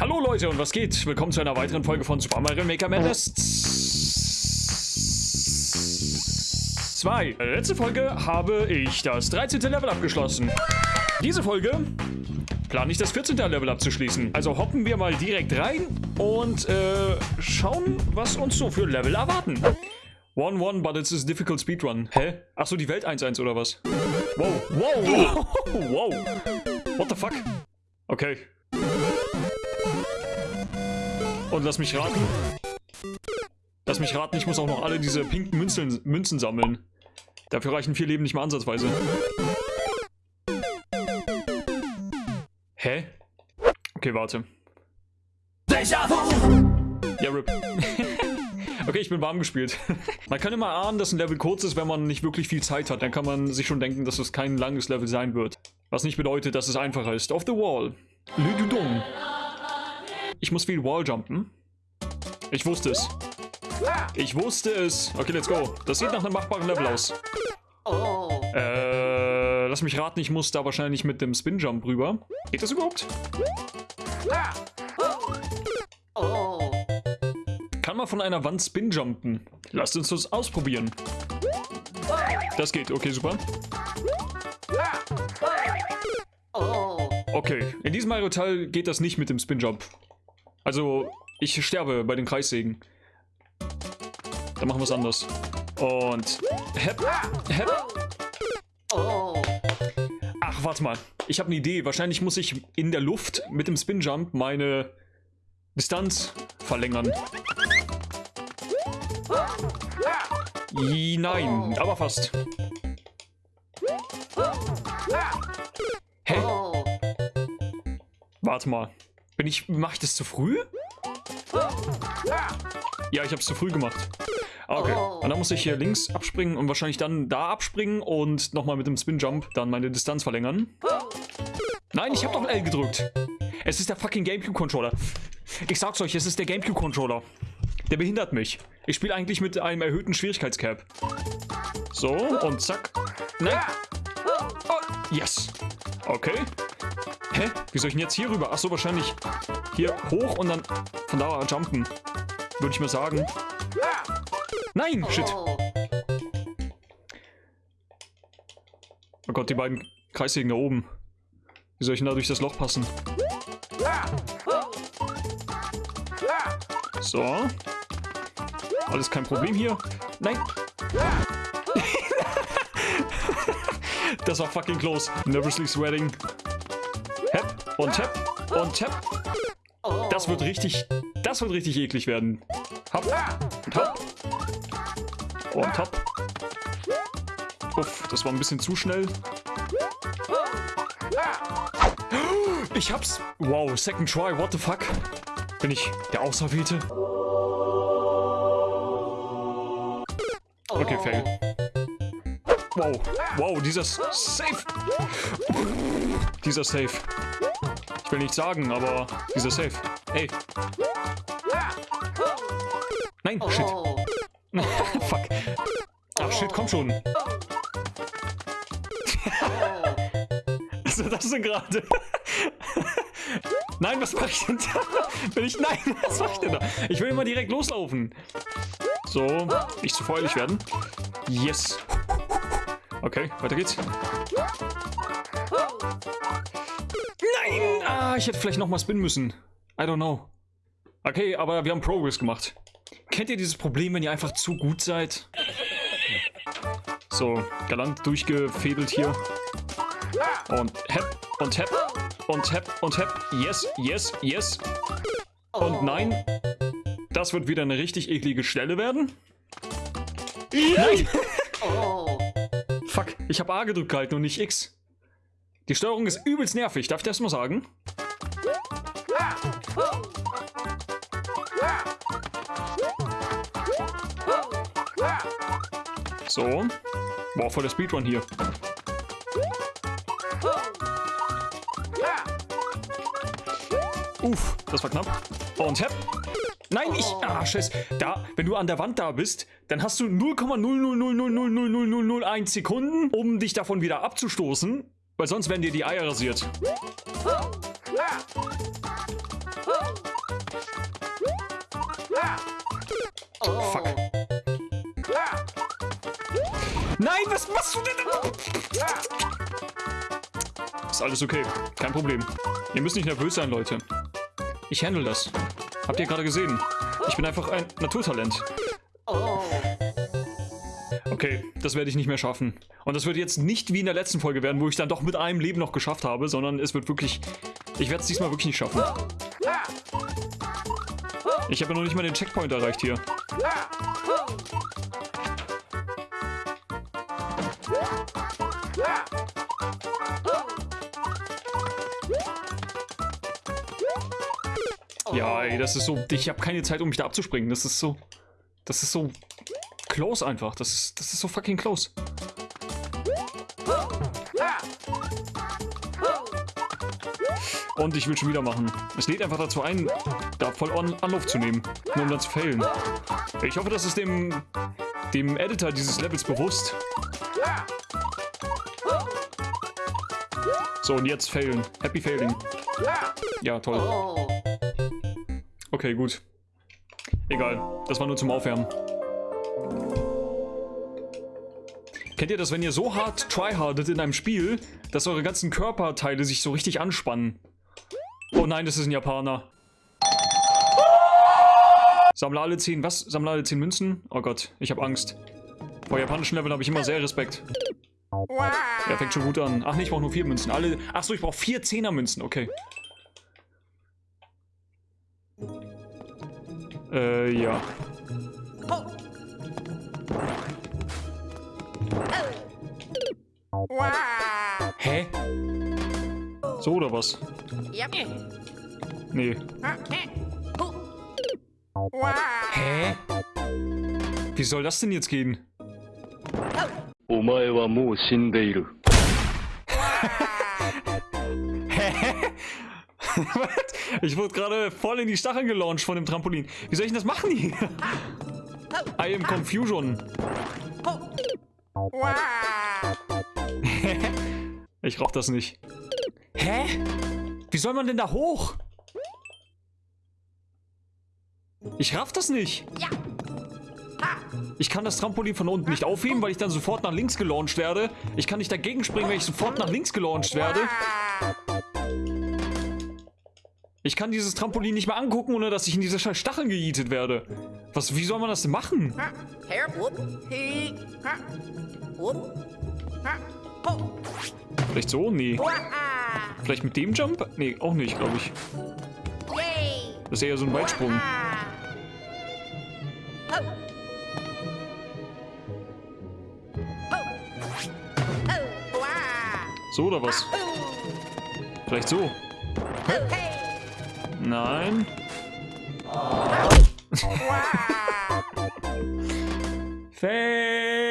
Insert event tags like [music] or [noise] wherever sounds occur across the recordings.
Hallo Leute und was geht? Willkommen zu einer weiteren Folge von Super Mario Maker Madness 2. Letzte Folge habe ich das 13. Level abgeschlossen. Diese Folge plane ich das 14. Level abzuschließen. Also hoppen wir mal direkt rein und äh, schauen, was uns so für Level erwarten. 1-1, but it's a difficult speedrun. Hä? Achso, die Welt 1-1 oder was? Wow, wow, wow, wow. What the fuck? Okay. Und lass mich raten. Lass mich raten, ich muss auch noch alle diese pinken Münzen, Münzen sammeln. Dafür reichen vier Leben nicht mal ansatzweise. Hä? Okay, warte. Ja, RIP. [laughs] okay, ich bin warm gespielt. man kann immer ahnen, dass ein Level kurz ist, wenn man nicht wirklich viel Zeit hat. Dann kann man sich schon denken, dass es kein langes Level sein wird. Was nicht bedeutet, dass es einfacher ist. Off the wall. Le Dudon. Ich muss viel Walljumpen. Ich wusste es. Ich wusste es. Okay, let's go. Das sieht nach einem machbaren Level aus. Äh, lass mich raten, ich muss da wahrscheinlich mit dem Spinjump rüber. Geht das überhaupt? Kann man von einer Wand Spinjumpen? Lasst uns das ausprobieren. Das geht, okay, super. Okay, in diesem Mario-Teil geht das nicht mit dem Spinjump. Also, ich sterbe bei den Kreissägen. Dann machen wir es anders. Und... Hep, hep. Ach, warte mal. Ich habe eine Idee. Wahrscheinlich muss ich in der Luft mit dem Spinjump meine Distanz verlängern. Nein, aber fast. Hä? Warte mal. Bin ich. Mach ich das zu früh? Ja, ich habe es zu früh gemacht. Ah, okay. Und dann muss ich hier links abspringen und wahrscheinlich dann da abspringen und nochmal mit dem Spin-Jump dann meine Distanz verlängern. Nein, ich habe doch L gedrückt. Es ist der fucking Gamecube-Controller. Ich sag's euch, es ist der Gamecube-Controller. Der behindert mich. Ich spiele eigentlich mit einem erhöhten Schwierigkeitscap. So, und zack. Nein. Oh, yes. Okay. Hä? Wie soll ich denn jetzt hier rüber? Achso, wahrscheinlich hier hoch und dann von da jumpen. Würde ich mal sagen. Nein, shit. Oh Gott, die beiden Kreissägen da oben. Wie soll ich denn da durch das Loch passen? So. Alles kein Problem hier. Nein. [laughs] das war fucking close. Nervously sweating. Hep und tap und tap. Das wird richtig, das wird richtig eklig werden. Hopp und hopp. Und hopp. Uff, das war ein bisschen zu schnell. Ich hab's. Wow, second try, what the fuck? Bin ich der Auserwählte? Okay, fail. Wow, wow, dieser Safe. Dieser Safe. Ich will nicht sagen, aber dieser Safe. Ey. Nein, shit. [laughs] Fuck. Ach shit, komm schon. Was ist das denn gerade? [laughs] Nein, was mache ich denn da? Bin ich. Nein, was mache ich denn da? Ich will immer direkt loslaufen. So, nicht zu feuerlich werden. Yes. Okay, weiter geht's. Ah, ich hätte vielleicht nochmal spinnen müssen. I don't know. Okay, aber wir haben Progress gemacht. Kennt ihr dieses Problem, wenn ihr einfach zu gut seid? So, galant durchgefädelt hier. Und hep, und hep, und hep, und hep. Yes, yes, yes. Und nein. Das wird wieder eine richtig eklige Stelle werden. Nein! Fuck, ich habe A gedrückt gehalten und nicht X. Die Steuerung ist übelst nervig, darf ich das mal sagen? So. Boah, voll der Speedrun hier. Uff, das war knapp. Und hepp. Nein, ich... Ah, scheiß. Da, wenn du an der Wand da bist, dann hast du 0,000000001 Sekunden, um dich davon wieder abzustoßen, weil sonst werden dir die Eier rasiert. Fuck. Nein, was machst du denn? Ist alles okay. Kein Problem. Ihr müsst nicht nervös sein, Leute. Ich handle das. Habt ihr gerade gesehen? Ich bin einfach ein Naturtalent. Okay, das werde ich nicht mehr schaffen. Und das wird jetzt nicht wie in der letzten Folge werden, wo ich dann doch mit einem Leben noch geschafft habe, sondern es wird wirklich... Ich werde es diesmal wirklich nicht schaffen. Ich habe ja noch nicht mal den Checkpoint erreicht hier. Ja, ey, das ist so... Ich habe keine Zeit, um mich da abzuspringen. Das ist so... Das ist so... Close einfach. Das ist, das ist so fucking close. Und ich will schon wieder machen. Es lädt einfach dazu ein, da voll An Anlauf zu nehmen, nur um dann zu failen. Ich hoffe, das ist dem, dem Editor dieses Levels bewusst. So, und jetzt failen. Happy Failing. Ja, toll. Okay, gut. Egal, das war nur zum Aufwärmen. Kennt ihr das, wenn ihr so hart tryhardet in einem Spiel, dass eure ganzen Körperteile sich so richtig anspannen? Oh nein, das ist ein Japaner. Sammle alle 10, was? Sammle alle 10 Münzen? Oh Gott, ich habe Angst. Vor japanischen Leveln habe ich immer sehr Respekt. Er fängt schon gut an. Ach nee, ich brauche nur 4 Münzen. Alle. Achso, ich brauche 4 10er Münzen, okay. Äh, ja. Hä? So oder was? Ja. Nee. Hä? Wie soll das denn jetzt gehen? Omae wa mou shindeiru. [laughs] Hä? ich wurde gerade voll in die Stacheln gelauncht von dem Trampolin. Wie soll ich denn das machen hier? [laughs] I am Confusion. [laughs] ich rauch das nicht. Hä? Wie soll man denn da hoch? Ich raff das nicht. Ich kann das Trampolin von unten nicht aufheben, weil ich dann sofort nach links gelauncht werde. Ich kann nicht dagegen springen, weil ich sofort nach links gelauncht werde. Ich kann dieses Trampolin nicht mehr angucken, ohne dass ich in diese scheiß Stacheln gejietet werde. Was, wie soll man das denn machen? Vielleicht so? Nee. Vielleicht mit dem Jump? Nee, auch nicht, glaube ich. Das ist eher so ein Weitsprung. So oder was? Vielleicht so. Nein. [laughs] Fail.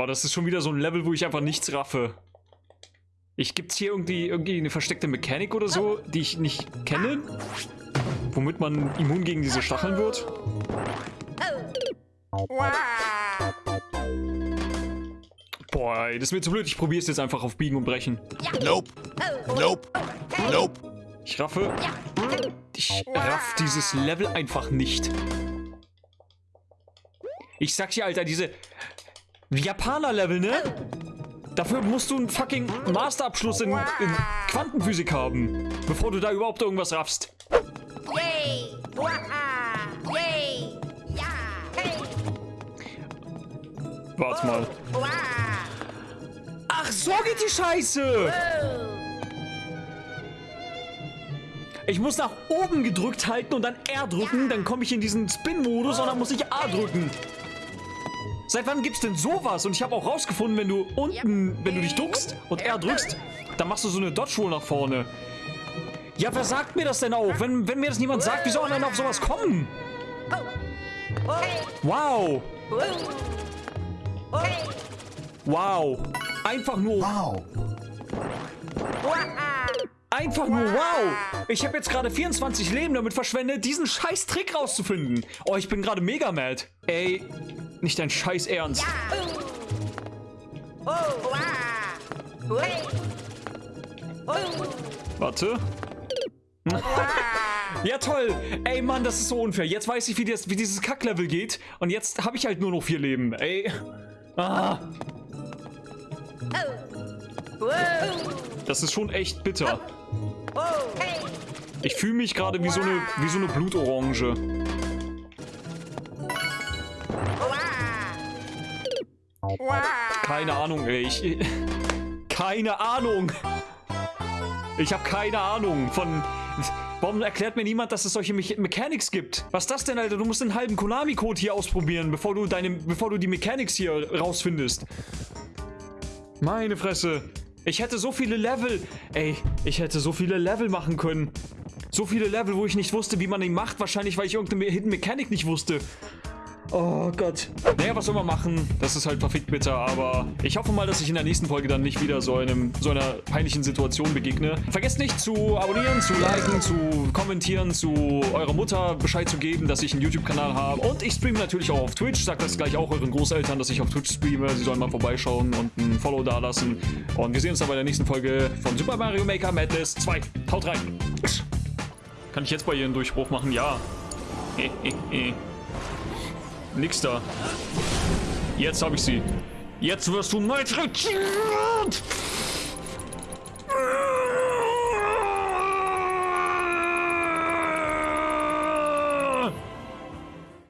Oh, das ist schon wieder so ein Level, wo ich einfach nichts raffe. Ich gibt's hier irgendwie, irgendwie eine versteckte Mechanik oder so, die ich nicht kenne? Womit man immun gegen diese Stacheln wird? Boah, das ist mir zu blöd. Ich probiere es jetzt einfach auf Biegen und Brechen. Nope. Nope. Nope. Ich raffe. Ich raff dieses Level einfach nicht. Ich sag's dir, Alter, diese Japaner-Level, ne? Dafür musst du einen fucking Masterabschluss in, in Quantenphysik haben, bevor du da überhaupt irgendwas raffst. Warte mal. Ach, so geht die Scheiße! Ich muss nach oben gedrückt halten und dann R drücken, dann komme ich in diesen Spin-Modus und dann muss ich A drücken. Seit wann gibt's denn sowas? Und ich habe auch rausgefunden, wenn du unten, wenn du dich duckst und R drückst, dann machst du so eine Dodge Roll nach vorne. Ja, wer sagt mir das denn auch? Wenn, wenn mir das niemand sagt, wie soll man denn auf sowas kommen? Wow. Wow. Einfach nur Wow. Einfach nur wow! Ich habe jetzt gerade 24 Leben damit verschwendet, diesen scheiß Trick rauszufinden. Oh, ich bin gerade mega mad. Ey, nicht dein scheiß Ernst. Warte. Ja, toll. Ey, Mann, das ist so unfair. Jetzt weiß ich, wie, das, wie dieses Kacklevel geht. Und jetzt habe ich halt nur noch vier Leben. Ey. Ah. Das ist schon echt bitter. Ich fühle mich gerade wie so eine wie so eine Blutorange. Keine Ahnung, ey. Ich, keine Ahnung. Ich habe keine Ahnung von... Warum erklärt mir niemand, dass es solche Me Mechanics gibt? Was ist das denn, Alter? Du musst den halben Konami-Code hier ausprobieren, bevor du, deine, bevor du die Mechanics hier rausfindest. Meine Fresse. Ich hätte so viele Level... Ey, ich hätte so viele Level machen können. So viele Level, wo ich nicht wusste, wie man ihn macht. Wahrscheinlich, weil ich irgendeine Hidden Mechanik nicht wusste. Oh Gott. Naja, was soll man machen? Das ist halt verfickt bitter, aber ich hoffe mal, dass ich in der nächsten Folge dann nicht wieder so, einem, so einer peinlichen Situation begegne. Vergesst nicht zu abonnieren, zu liken, zu kommentieren, zu eurer Mutter Bescheid zu geben, dass ich einen YouTube-Kanal habe. Und ich streame natürlich auch auf Twitch. Sagt das gleich auch euren Großeltern, dass ich auf Twitch streame. Sie sollen mal vorbeischauen und ein Follow dalassen. Und wir sehen uns dann bei der nächsten Folge von Super Mario Maker Madness 2. Haut rein. Kann ich jetzt bei ihr einen Durchbruch machen? Ja. [laughs] Nix da. Jetzt habe ich sie. Jetzt wirst du malträtiert!